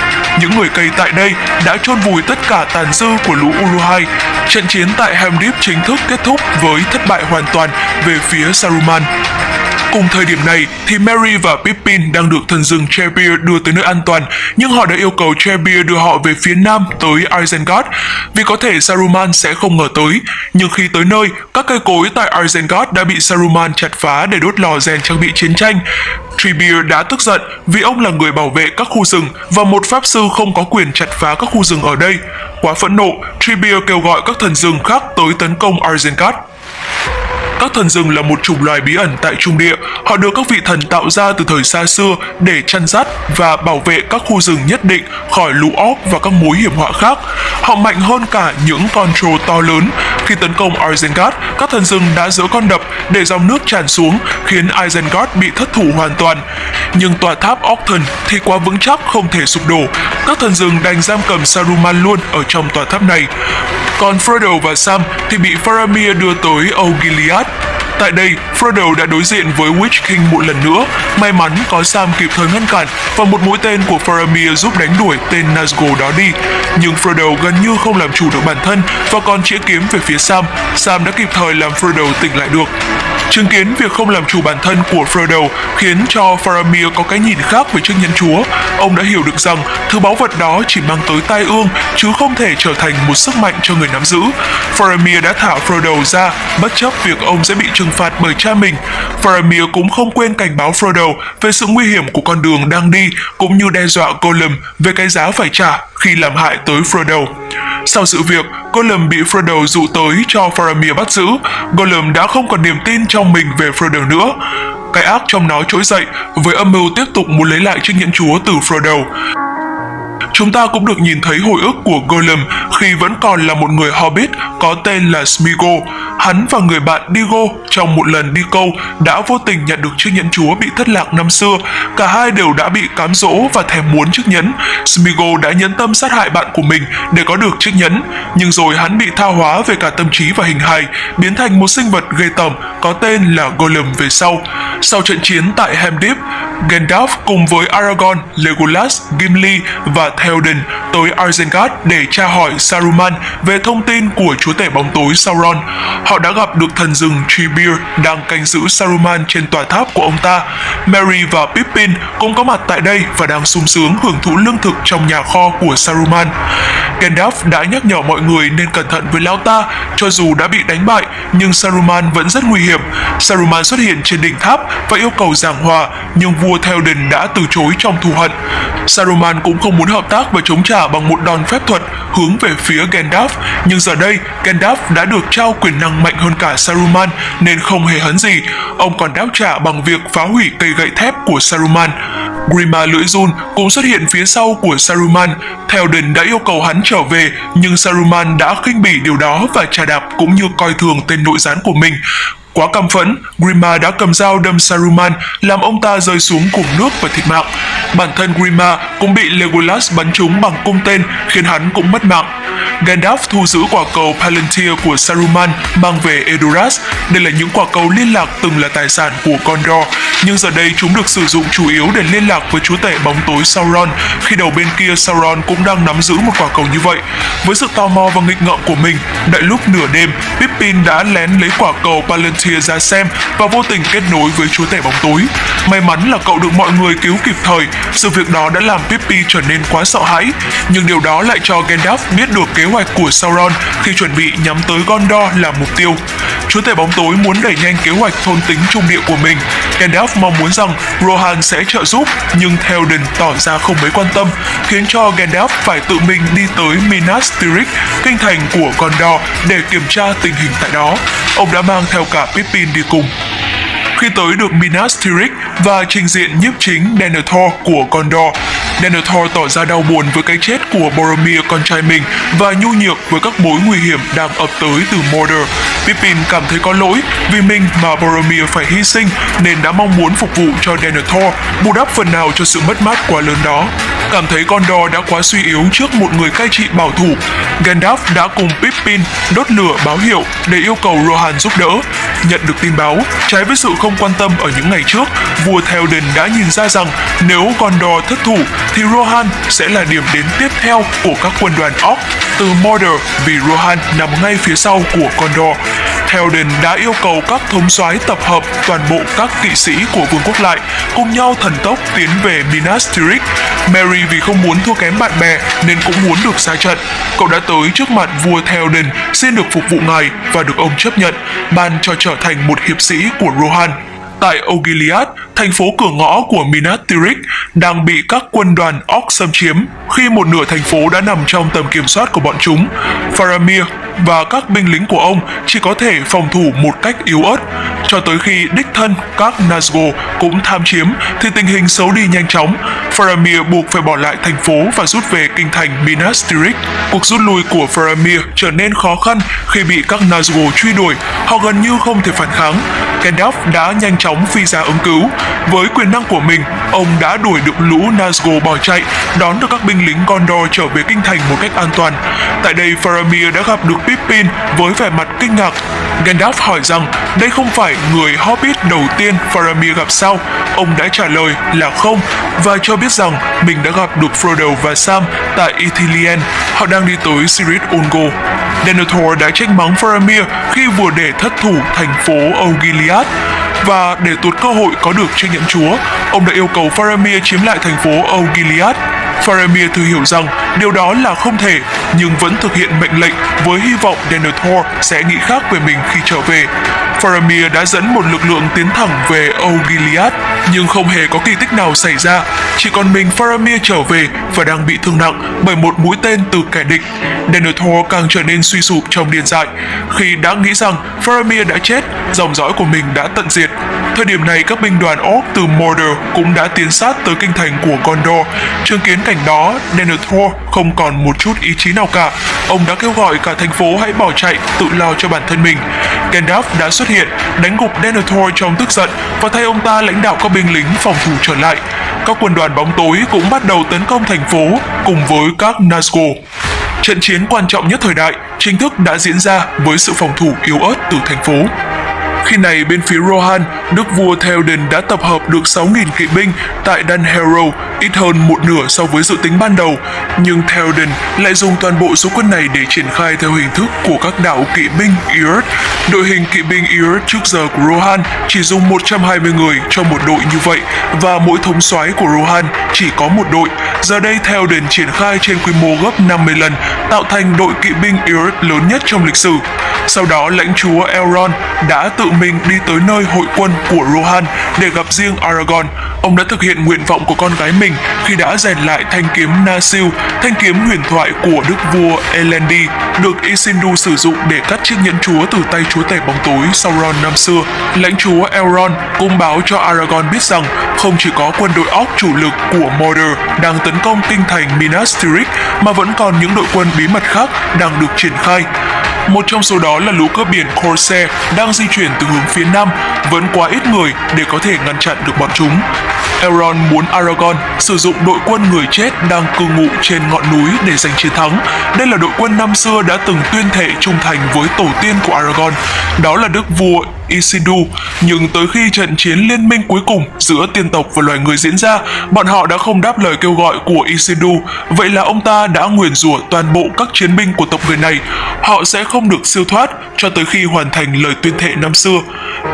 Những người cây tại đây đã chôn vùi tất cả tàn dư của lũ Uruhai. Trận chiến tại Helm's Deep chính thức kết thúc với thất bại hoàn toàn về phía Saruman. Cùng thời điểm này thì Merry và Pippin đang được thần rừng Treebeard đưa tới nơi an toàn, nhưng họ đã yêu cầu Treebeard đưa họ về phía nam tới Isengard, vì có thể Saruman sẽ không ngờ tới. Nhưng khi tới nơi, các cây cối tại Isengard đã bị Saruman chặt phá để đốt lò rèn trang bị chiến tranh. Treebeard đã tức giận vì ông là người bảo vệ các khu rừng và một pháp sư không có quyền chặt phá các khu rừng ở đây. Quá phẫn nộ, Treebeard kêu gọi các thần rừng khác tới tấn công Isengard. Các thần rừng là một chủng loài bí ẩn tại Trung Địa. Họ được các vị thần tạo ra từ thời xa xưa để chăn dắt và bảo vệ các khu rừng nhất định khỏi lũ óc và các mối hiểm họa khác. Họ mạnh hơn cả những con trâu to lớn. Khi tấn công Isengard, các thần rừng đã dỡ con đập để dòng nước tràn xuống, khiến Isengard bị thất thủ hoàn toàn. Nhưng tòa tháp Octon thì quá vững chắc không thể sụp đổ. Các thần rừng đành giam cầm Saruman luôn ở trong tòa tháp này. Còn Frodo và Sam thì bị Faramir đưa tới Osgiliath Tại đây, Frodo đã đối diện với Witch King một lần nữa. May mắn có Sam kịp thời ngăn cản và một mũi tên của Faramir giúp đánh đuổi tên Nazgûl đó đi. Nhưng Frodo gần như không làm chủ được bản thân và còn chĩa kiếm về phía Sam. Sam đã kịp thời làm Frodo tỉnh lại được. Chứng kiến việc không làm chủ bản thân của Frodo khiến cho Faramir có cái nhìn khác về chiếc nhẫn chúa. Ông đã hiểu được rằng thứ báu vật đó chỉ mang tới tai ương chứ không thể trở thành một sức mạnh cho người nắm giữ. Faramir đã thả Frodo ra bất chấp việc ông sẽ bị trừng phạt bởi cha mình. Faramir cũng không quên cảnh báo Frodo về sự nguy hiểm của con đường đang đi cũng như đe dọa Gollum về cái giá phải trả khi làm hại tới Frodo. Sau sự việc, Gollum bị Frodo dụ tới cho Faramir bắt giữ. Gollum đã không còn niềm tin trong mình về Frodo nữa. Cái ác trong nó trỗi dậy với âm mưu tiếp tục muốn lấy lại chiếc nhẫn chúa từ Frodo. Chúng ta cũng được nhìn thấy hồi ức của Gollum khi vẫn còn là một người Hobbit có tên là Smeagol. Hắn và người bạn Digo trong một lần đi câu đã vô tình nhận được chiếc nhẫn chúa bị thất lạc năm xưa. Cả hai đều đã bị cám dỗ và thèm muốn chiếc nhẫn. Smeagol đã nhẫn tâm sát hại bạn của mình để có được chiếc nhẫn, nhưng rồi hắn bị tha hóa về cả tâm trí và hình hài, biến thành một sinh vật ghê tởm có tên là Gollum về sau. Sau trận chiến tại Helm's Deep, Gandalf cùng với Aragorn, Legolas, Gimli và Theoden tới Isengard để tra hỏi Saruman về thông tin của chúa tể bóng tối Sauron. Họ đã gặp được thần rừng Treebeard đang canh giữ Saruman trên tòa tháp của ông ta. Merry và Pippin cũng có mặt tại đây và đang sung sướng hưởng thụ lương thực trong nhà kho của Saruman. Gandalf đã nhắc nhở mọi người nên cẩn thận với lão ta, cho dù đã bị đánh bại, nhưng Saruman vẫn rất nguy hiểm. Saruman xuất hiện trên đỉnh tháp và yêu cầu giảng hòa, nhưng vua Theoden đã từ chối trong thù hận. Saruman cũng không muốn hợp tác và chống trả bằng một đòn phép thuật hướng về phía Gandalf, nhưng giờ đây Gandalf đã được trao quyền năng mạnh hơn cả Saruman nên không hề hấn gì. Ông còn đáp trả bằng việc phá hủy cây gậy thép của Saruman. Grima lưỡi run cũng xuất hiện phía sau của Saruman. Theoden đã yêu cầu hắn trở về, nhưng Saruman đã khinh bỉ điều đó và trà đạp cũng như coi thường tên nội gián của mình. Quá căm phẫn, Grima đã cầm dao đâm Saruman, làm ông ta rơi xuống cùng nước và thiệt mạng. Bản thân Grima cũng bị Legolas bắn trúng bằng cung tên, khiến hắn cũng mất mạng. Gandalf thu giữ quả cầu Palantir của Saruman mang về Edoras. Đây là những quả cầu liên lạc từng là tài sản của Gondor, nhưng giờ đây chúng được sử dụng chủ yếu để liên lạc với chúa tể bóng tối Sauron, khi đầu bên kia Sauron cũng đang nắm giữ một quả cầu như vậy. Với sự tò mò và nghịch ngợm của mình, đại lúc nửa đêm, Pippin đã lén lấy quả cầu Palantir ra xem và vô tình kết nối với chúa tể bóng tối. May mắn là cậu được mọi người cứu kịp thời, sự việc đó đã làm Pippi trở nên quá sợ hãi, nhưng điều đó lại cho Gandalf biết được kế hoạch của Sauron khi chuẩn bị nhắm tới Gondor làm mục tiêu. Chúa tể bóng tối muốn đẩy nhanh kế hoạch thôn tính trung địa của mình. Gandalf mong muốn rằng Rohan sẽ trợ giúp, nhưng Theoden tỏ ra không mấy quan tâm, khiến cho Gandalf phải tự mình đi tới Minas Tirith, kinh thành của Gondor để kiểm tra tình hình tại đó. Ông đã mang theo cả Pippin đi cùng. Khi tới được Minas Tirith và trình diện nhiếp chính Denethor của Gondor, Denethor tỏ ra đau buồn với cái chết của Boromir con trai mình và nhu nhược với các mối nguy hiểm đang ập tới từ Mordor. Pippin cảm thấy có lỗi vì mình mà Boromir phải hy sinh nên đã mong muốn phục vụ cho Denethor, bù đắp phần nào cho sự mất mát quá lớn đó. Cảm thấy Gondor đã quá suy yếu trước một người cai trị bảo thủ, Gandalf đã cùng Pippin đốt lửa báo hiệu để yêu cầu Rohan giúp đỡ. Nhận được tin báo, trái với sự không quan tâm ở những ngày trước, vua Theoden đã nhìn ra rằng nếu Gondor thất thủ thì Rohan sẽ là điểm đến tiếp theo của các quân đoàn Orc từ Mordor vì Rohan nằm ngay phía sau của Gondor. Theoden đã yêu cầu các thống soái tập hợp toàn bộ các kỵ sĩ của vương quốc lại, cùng nhau thần tốc tiến về Minas Tirith. Mary vì không muốn thua kém bạn bè nên cũng muốn được ra trận. Cậu đã tới trước mặt vua Theoden xin được phục vụ ngài và được ông chấp nhận, ban cho trở thành một hiệp sĩ của Rohan. Tại Ogiliad, thành phố cửa ngõ của Minas Tirith đang bị các quân đoàn Orc xâm chiếm khi một nửa thành phố đã nằm trong tầm kiểm soát của bọn chúng. Faramir và các binh lính của ông chỉ có thể phòng thủ một cách yếu ớt. Cho tới khi đích thân các Nazgûl cũng tham chiếm thì tình hình xấu đi nhanh chóng. Faramir buộc phải bỏ lại thành phố và rút về kinh thành Minas Tirith. Cuộc rút lui của Faramir trở nên khó khăn khi bị các Nazgûl truy đuổi, họ gần như không thể phản kháng. Gandalf đã nhanh chóng phi ra ứng cứu. Với quyền năng của mình, ông đã đuổi được lũ Nazgûl bỏ chạy, đón được các binh lính Gondor trở về kinh thành một cách an toàn. Tại đây, Faramir đã gặp được Pippin với vẻ mặt kinh ngạc. Gandalf hỏi rằng đây không phải người Hobbit đầu tiên Faramir gặp sao. Ông đã trả lời là không và cho biết rằng mình đã gặp được Frodo và Sam tại Ithilien. Họ đang đi tới Cirith Ungol. Denethor đã trách mắng Faramir khi vừa để thất thủ thành phố Ogiliath và để tuột cơ hội có được chiếc nhẫn chúa, ông đã yêu cầu Faramir chiếm lại thành phố Osgiliath. Faramir thừa hiểu rằng điều đó là không thể, nhưng vẫn thực hiện mệnh lệnh với hy vọng Denethor sẽ nghĩ khác về mình khi trở về. Faramir đã dẫn một lực lượng tiến thẳng về Osgiliath, nhưng không hề có kỳ tích nào xảy ra. Chỉ còn mình Faramir trở về và đang bị thương nặng bởi một mũi tên từ kẻ địch. Denethor càng trở nên suy sụp trong điên dại. Khi đã nghĩ rằng Faramir đã chết, dòng dõi của mình đã tận diệt. Thời điểm này, các binh đoàn Orc từ Mordor cũng đã tiến sát tới kinh thành của Gondor. Chứng kiến cảnh đó, Denethor không còn một chút ý chí nào cả. Ông đã kêu gọi cả thành phố hãy bỏ chạy, tự lo cho bản thân mình. Gandalf đã xuất hiện, đánh gục Denethor trong tức giận và thay ông ta lãnh đạo các binh lính phòng thủ trở lại. Các quân đoàn bóng tối cũng bắt đầu tấn công thành phố cùng với các Nazgûl. Trận chiến quan trọng nhất thời đại chính thức đã diễn ra với sự phòng thủ yếu ớt từ thành phố. Khi này bên phía Rohan, đức vua Theoden đã tập hợp được 6.000 kỵ binh tại Dan Harrow, ít hơn một nửa so với dự tính ban đầu. Nhưng Theoden lại dùng toàn bộ số quân này để triển khai theo hình thức của các đạo kỵ binh Earth. Đội hình kỵ binh Earth trước giờ của Rohan chỉ dùng 120 người cho một đội như vậy và mỗi thống soái của Rohan chỉ có một đội. Giờ đây Theoden triển khai trên quy mô gấp 50 lần, tạo thành đội kỵ binh Earth lớn nhất trong lịch sử. Sau đó lãnh chúa Elrond đã tự mình đi tới nơi hội quân của Rohan để gặp riêng Aragorn. Ông đã thực hiện nguyện vọng của con gái mình khi đã rèn lại thanh kiếm Nasil, thanh kiếm huyền thoại của đức vua Elendi, được Isildur sử dụng để cắt chiếc nhẫn chúa từ tay chúa tể bóng tối Sauron năm xưa. Lãnh chúa Elrond cũng báo cho Aragorn biết rằng không chỉ có quân đội óc chủ lực của Mordor đang tấn công kinh thành Minas Tirith mà vẫn còn những đội quân bí mật khác đang được triển khai. Một trong số đó là lũ cướp biển Corsair đang di chuyển từ hướng phía nam, vẫn quá ít người để có thể ngăn chặn được bọn chúng. Elrond muốn Aragorn sử dụng đội quân người chết đang cư ngụ trên ngọn núi để giành chiến thắng. Đây là đội quân năm xưa đã từng tuyên thệ trung thành với tổ tiên của Aragorn, đó là đức vua Isidu. Nhưng tới khi trận chiến liên minh cuối cùng giữa tiên tộc và loài người diễn ra, bọn họ đã không đáp lời kêu gọi của Isidu. Vậy là ông ta đã nguyền rủa toàn bộ các chiến binh của tộc người này. Họ sẽ không được siêu thoát cho tới khi hoàn thành lời tuyên thệ năm xưa.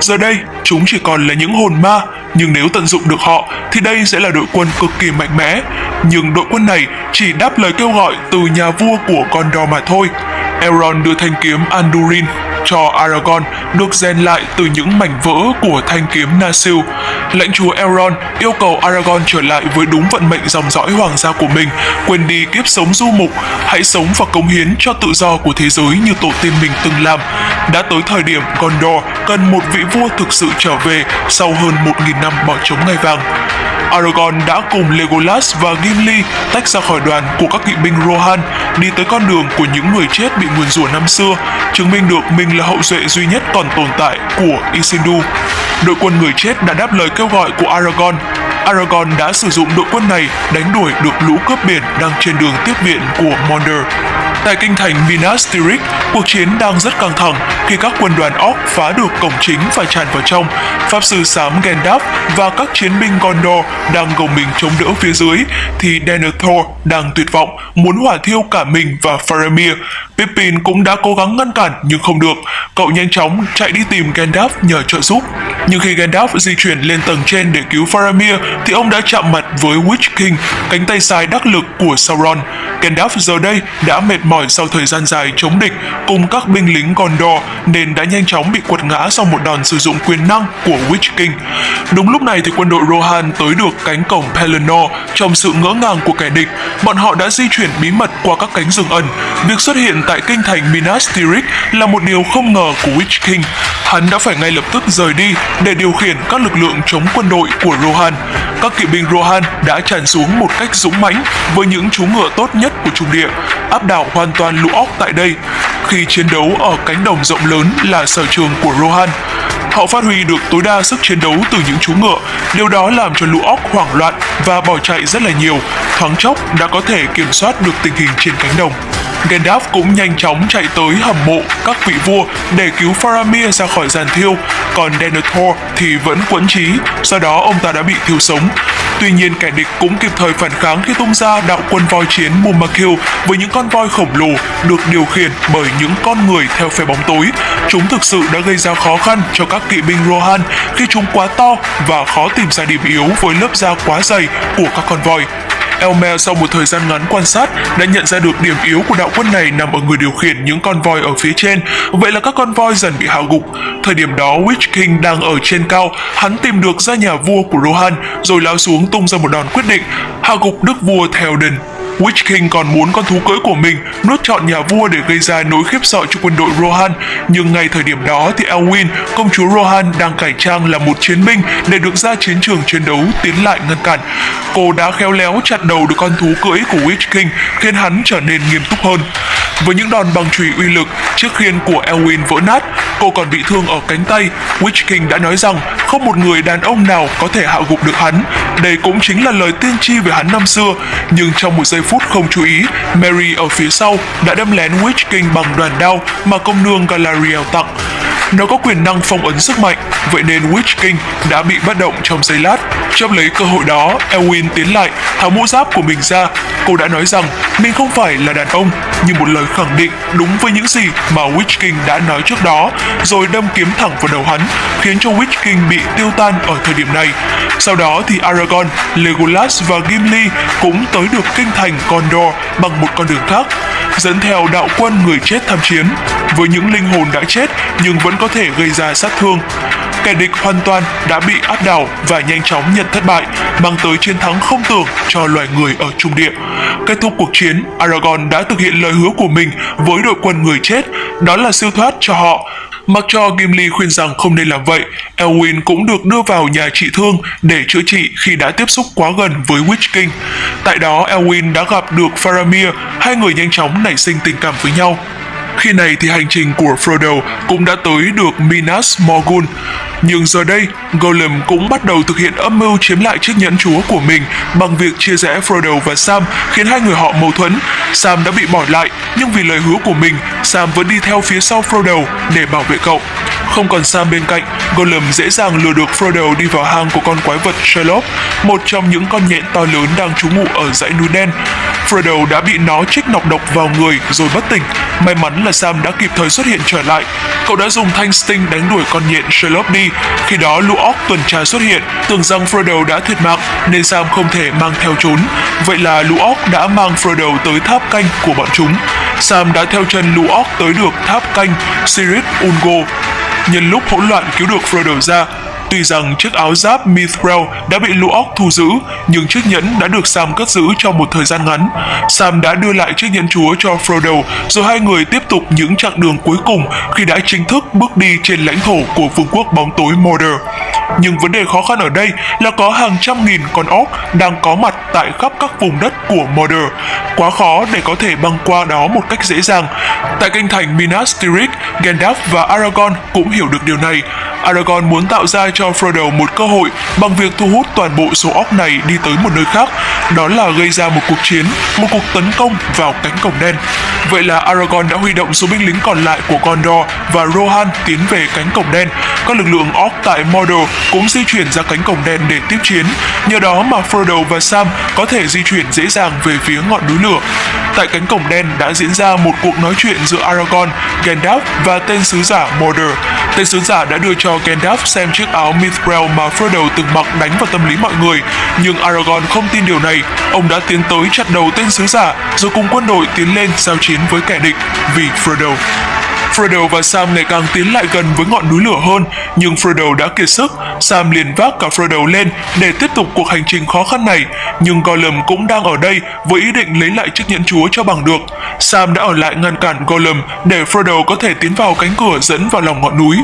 Giờ đây, chúng chỉ còn là những hồn ma, nhưng nếu tận dụng được họ thì đây sẽ là đội quân cực kỳ mạnh mẽ. Nhưng đội quân này chỉ đáp lời kêu gọi từ nhà vua của Gondor mà thôi. Elrond đưa thanh kiếm Andurin cho Aragorn được rèn lại từ những mảnh vỡ của thanh kiếm Nasil. Lãnh chúa Elrond yêu cầu Aragorn trở lại với đúng vận mệnh dòng dõi hoàng gia của mình, quên đi kiếp sống du mục, hãy sống và cống hiến cho tự do của thế giới như tổ tiên mình từng làm. Đã tới thời điểm Gondor cần một vị vua thực sự trở về sau hơn 1.000 năm bỏ trống ngai vàng. Aragorn đã cùng Legolas và Gimli tách ra khỏi đoàn của các kỵ binh Rohan, đi tới con đường của những người chết bị nguyền rủa năm xưa, chứng minh được mình là hậu duệ duy nhất còn tồn tại của Isildur. Đội quân người chết đã đáp lời kêu gọi của Aragorn. Aragorn đã sử dụng đội quân này đánh đuổi được lũ cướp biển đang trên đường tiếp viện của Mordor. Tại kinh thành Minas Tirith, cuộc chiến đang rất căng thẳng khi các quân đoàn Orc phá được cổng chính và tràn vào trong. Pháp sư xám Gandalf và các chiến binh Gondor đang gồng mình chống đỡ phía dưới, thì Denethor đang tuyệt vọng, muốn hỏa thiêu cả mình và Faramir. Pippin cũng đã cố gắng ngăn cản nhưng không được. Cậu nhanh chóng chạy đi tìm Gandalf nhờ trợ giúp. Nhưng khi Gandalf di chuyển lên tầng trên để cứu Faramir thì ông đã chạm mặt với Witch King, cánh tay sai đắc lực của Sauron. Gandalf giờ đây đã mệt mỏi sau thời gian dài chống địch cùng các binh lính Gondor nên đã nhanh chóng bị quật ngã sau một đòn sử dụng quyền năng của Witch King. Đúng lúc này thì quân đội Rohan tới được cánh cổng Pelennor trong sự ngỡ ngàng của kẻ địch. Bọn họ đã di chuyển bí mật qua các cánh rừng ẩn. Việc xuất hiện tại kinh thành Minas Tirith là một điều không ngờ của Witch King. Hắn đã phải ngay lập tức rời đi để điều khiển các lực lượng chống quân đội của Rohan. Các kỵ binh Rohan đã tràn xuống một cách dũng mãnh với những chú ngựa tốt nhất của trung địa, áp đảo hoàn hoàn toàn lũ óc tại đây. Khi chiến đấu ở cánh đồng rộng lớn là sở trường của Rohan, họ phát huy được tối đa sức chiến đấu từ những chú ngựa. Điều đó làm cho lũ óc hoảng loạn và bỏ chạy rất là nhiều, thoáng chốc đã có thể kiểm soát được tình hình trên cánh đồng. Gandalf cũng nhanh chóng chạy tới hầm mộ các vị vua để cứu Faramir ra khỏi giàn thiêu, còn Denethor thì vẫn quẫn trí, sau đó ông ta đã bị thiêu sống. Tuy nhiên kẻ địch cũng kịp thời phản kháng khi tung ra đạo quân voi chiến Mumakil với những con voi khổng lồ được điều khiển bởi những con người theo phe bóng tối. Chúng thực sự đã gây ra khó khăn cho các kỵ binh Rohan khi chúng quá to và khó tìm ra điểm yếu với lớp da quá dày của các con voi. Elmer sau một thời gian ngắn quan sát đã nhận ra được điểm yếu của đạo quân này nằm ở người điều khiển những con voi ở phía trên, vậy là các con voi dần bị hạ gục. Thời điểm đó Witch King đang ở trên cao, hắn tìm được ra nhà vua của Rohan rồi lao xuống tung ra một đòn quyết định, hạ gục đức vua Theoden. Witch King còn muốn con thú cưỡi của mình nuốt trọn nhà vua để gây ra nỗi khiếp sợ cho quân đội Rohan, nhưng ngay thời điểm đó thì Elwin, công chúa Rohan đang cải trang là một chiến binh để được ra chiến trường chiến đấu tiến lại ngăn cản. Cô đã khéo léo chặt đầu được con thú cưỡi của Witch King, khiến hắn trở nên nghiêm túc hơn. Với những đòn bằng chùy uy lực, chiếc khiên của Elwin vỡ nát, cô còn bị thương ở cánh tay. Witch King đã nói rằng không một người đàn ông nào có thể hạ gục được hắn. Đây cũng chính là lời tiên tri về hắn năm xưa. Nhưng trong một giây phút không chú ý, Mary ở phía sau đã đâm lén Witch King bằng đoàn đao mà công nương Galadriel tặng. Nó có quyền năng phong ấn sức mạnh, vậy nên Witch King đã bị bất động trong giây lát. Chấp lấy cơ hội đó, Elwin tiến lại, tháo mũ giáp của mình ra. Cô đã nói rằng mình không phải là đàn ông, như một lời khẳng định đúng với những gì mà Witch King đã nói trước đó, rồi đâm kiếm thẳng vào đầu hắn, khiến cho Witch King bị tiêu tan ở thời điểm này. Sau đó thì Aragorn, Legolas và Gimli cũng tới được kinh thành Gondor bằng một con đường khác. dẫn theo đạo quân người chết tham chiến, với những linh hồn đã chết nhưng vẫn có thể gây ra sát thương. Kẻ địch hoàn toàn đã bị áp đảo và nhanh chóng nhận thất bại, mang tới chiến thắng không tưởng cho loài người ở trung địa. Kết thúc cuộc chiến, Aragorn đã thực hiện lời hứa của mình với đội quân người chết, đó là siêu thoát cho họ. Mặc cho Gimli khuyên rằng không nên làm vậy, Elwin cũng được đưa vào nhà trị thương để chữa trị khi đã tiếp xúc quá gần với Witch King. Tại đó, Elwin đã gặp được Faramir, hai người nhanh chóng nảy sinh tình cảm với nhau. Khi này thì hành trình của Frodo cũng đã tới được Minas Morgul. Nhưng giờ đây, Gollum cũng bắt đầu thực hiện âm mưu chiếm lại chiếc nhẫn chúa của mình bằng việc chia rẽ Frodo và Sam khiến hai người họ mâu thuẫn. Sam đã bị bỏ lại, nhưng vì lời hứa của mình, Sam vẫn đi theo phía sau Frodo để bảo vệ cậu. Không còn Sam bên cạnh, Gollum dễ dàng lừa được Frodo đi vào hang của con quái vật Sherlock, một trong những con nhện to lớn đang trú ngụ ở dãy núi đen. Frodo đã bị nó trích nọc độc vào người rồi bất tỉnh. May mắn là Sam đã kịp thời xuất hiện trở lại. Cậu đã dùng thanh sting đánh đuổi con nhện Sherlock đi. Khi đó lũ óc tuần tra xuất hiện, tưởng rằng Frodo đã thiệt mạng nên Sam không thể mang theo trốn. Vậy là lũ óc đã mang Frodo tới tháp canh của bọn chúng. Sam đã theo chân lũ óc tới được tháp canh Sirit Ungo. Nhân lúc hỗn loạn cứu được Frodo ra, Tuy rằng chiếc áo giáp Mithril đã bị lũ óc thu giữ, nhưng chiếc nhẫn đã được Sam cất giữ trong một thời gian ngắn. Sam đã đưa lại chiếc nhẫn chúa cho Frodo, rồi hai người tiếp tục những chặng đường cuối cùng khi đã chính thức bước đi trên lãnh thổ của vương quốc bóng tối Mordor. Nhưng vấn đề khó khăn ở đây là có hàng trăm nghìn con óc đang có mặt tại khắp các vùng đất của Mordor. Quá khó để có thể băng qua đó một cách dễ dàng. Tại kinh thành Minas Tirith, Gandalf và Aragorn cũng hiểu được điều này. Aragorn muốn tạo ra cho cho Frodo một cơ hội bằng việc thu hút toàn bộ số óc này đi tới một nơi khác, đó là gây ra một cuộc chiến, một cuộc tấn công vào cánh cổng đen. Vậy là Aragorn đã huy động số binh lính còn lại của Gondor và Rohan tiến về cánh cổng đen. Các lực lượng óc tại Mordor cũng di chuyển ra cánh cổng đen để tiếp chiến. Nhờ đó mà Frodo và Sam có thể di chuyển dễ dàng về phía ngọn núi lửa. Tại cánh cổng đen đã diễn ra một cuộc nói chuyện giữa Aragorn, Gandalf và tên sứ giả Mordor. Tên sứ giả đã đưa cho Gandalf xem chiếc áo Mithril mà Frodo từng mặc đánh vào tâm lý mọi người. Nhưng Aragorn không tin điều này. Ông đã tiến tới chặt đầu tên sứ giả, rồi cùng quân đội tiến lên giao chiến với kẻ địch vì Frodo. Frodo và Sam ngày càng tiến lại gần với ngọn núi lửa hơn, nhưng Frodo đã kiệt sức. Sam liền vác cả Frodo lên để tiếp tục cuộc hành trình khó khăn này, nhưng Gollum cũng đang ở đây với ý định lấy lại chiếc nhẫn chúa cho bằng được. Sam đã ở lại ngăn cản Gollum để Frodo có thể tiến vào cánh cửa dẫn vào lòng ngọn núi.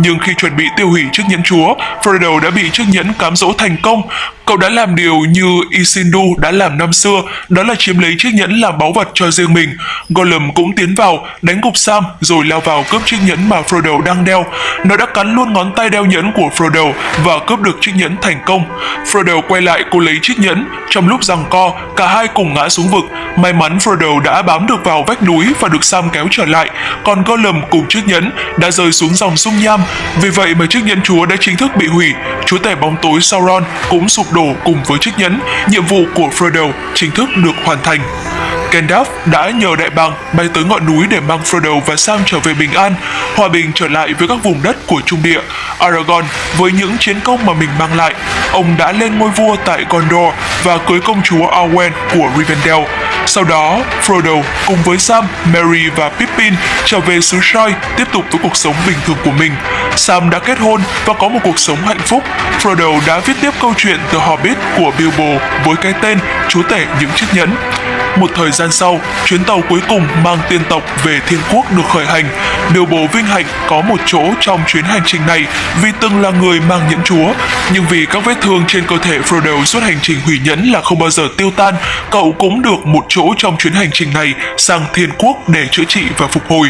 Nhưng khi chuẩn bị tiêu hủy chiếc nhẫn chúa, Frodo đã bị chiếc nhẫn cám dỗ thành công. Cậu đã làm điều như Isildur đã làm năm xưa, đó là chiếm lấy chiếc nhẫn làm báu vật cho riêng mình. Gollum cũng tiến vào, đánh gục Sam rồi lao vào cướp chiếc nhẫn mà Frodo đang đeo. Nó đã cắn luôn ngón tay đeo nhẫn của Frodo và cướp được chiếc nhẫn thành công. Frodo quay lại cô lấy chiếc nhẫn. Trong lúc giằng co, cả hai cùng ngã xuống vực. May mắn Frodo đã bám được vào vách núi và được Sam kéo trở lại, còn Gollum cùng chiếc nhẫn đã rơi xuống dòng sông Nham. Vì vậy mà chiếc nhẫn chúa đã chính thức bị hủy. Chúa tể bóng tối Sauron cũng sụp đổ cùng với chiếc nhẫn. Nhiệm vụ của Frodo chính thức được hoàn thành. Gandalf đã nhờ đại bàng bay tới ngọn núi để mang Frodo và Sam trở về bình an, hòa bình trở lại với các vùng đất của Trung Địa. Aragorn với những chiến công mà mình mang lại, ông đã lên ngôi vua tại Gondor và cưới công chúa Arwen của Rivendell. Sau đó, Frodo cùng với Sam, Merry và Pippin trở về xứ Shire tiếp tục với cuộc sống bình thường của mình. Sam đã kết hôn và có một cuộc sống hạnh phúc. Frodo đã viết tiếp câu chuyện The Hobbit của Bilbo với cái tên Chúa tể những chiếc nhẫn. Một thời gian sau, chuyến tàu cuối cùng mang tiên tộc về thiên quốc được khởi hành. Bilbo vinh hạnh có một chỗ trong chuyến hành trình này vì từng là người mang nhẫn chúa. Nhưng vì các vết thương trên cơ thể Frodo suốt hành trình hủy nhẫn là không bao giờ tiêu tan, cậu cũng được một chỗ trong chuyến hành trình này sang thiên quốc để chữa trị và phục hồi.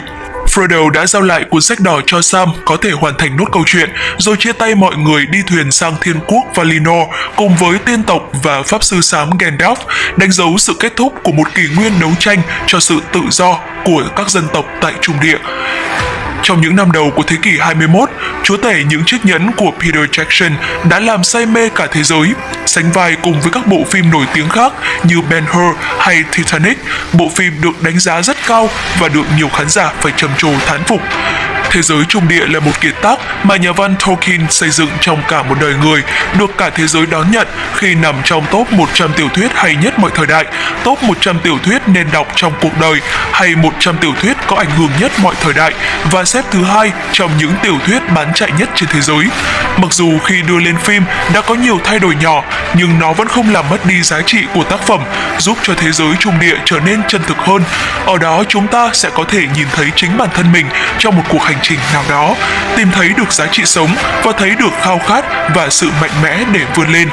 Frodo đã giao lại cuốn sách đỏ cho Sam có thể hoàn thành nốt câu chuyện, rồi chia tay mọi người đi thuyền sang thiên quốc Valinor cùng với tiên tộc và pháp sư xám Gandalf, đánh dấu sự kết thúc của một kỷ nguyên đấu tranh cho sự tự do của các dân tộc tại Trung Địa. Trong những năm đầu của thế kỷ 21, chúa tể những chiếc nhẫn của Peter Jackson đã làm say mê cả thế giới, sánh vai cùng với các bộ phim nổi tiếng khác như Ben-Hur hay Titanic. Bộ phim được đánh giá rất cao và được nhiều khán giả phải trầm trồ thán phục. Thế giới trung địa là một kiệt tác mà nhà văn Tolkien xây dựng trong cả một đời người, được cả thế giới đón nhận khi nằm trong top 100 tiểu thuyết hay nhất mọi thời đại, top 100 tiểu thuyết nên đọc trong cuộc đời hay 100 tiểu thuyết có ảnh hưởng nhất mọi thời đại và xếp thứ hai trong những tiểu thuyết bán chạy nhất trên thế giới. Mặc dù khi đưa lên phim đã có nhiều thay đổi nhỏ, nhưng nó vẫn không làm mất đi giá trị của tác phẩm, giúp cho thế giới trung địa trở nên chân thực hơn. Ở đó chúng ta sẽ có thể nhìn thấy chính bản thân mình trong một cuộc hành trình nào đó, tìm thấy được giá trị sống và thấy được khao khát và sự mạnh mẽ để vươn lên.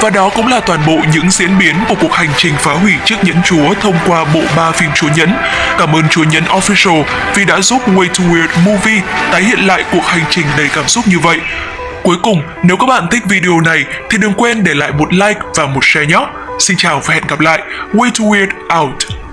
Và đó cũng là toàn bộ những diễn biến của cuộc hành trình phá hủy chiếc nhẫn chúa thông qua bộ ba phim chúa nhẫn. Cảm ơn chúa nhẫn Official vì đã giúp Way to Weird Movie tái hiện lại cuộc hành trình đầy cảm xúc như vậy. Cuối cùng, nếu các bạn thích video này thì đừng quên để lại một like và một share nhé. Xin chào và hẹn gặp lại. Way to Weird out.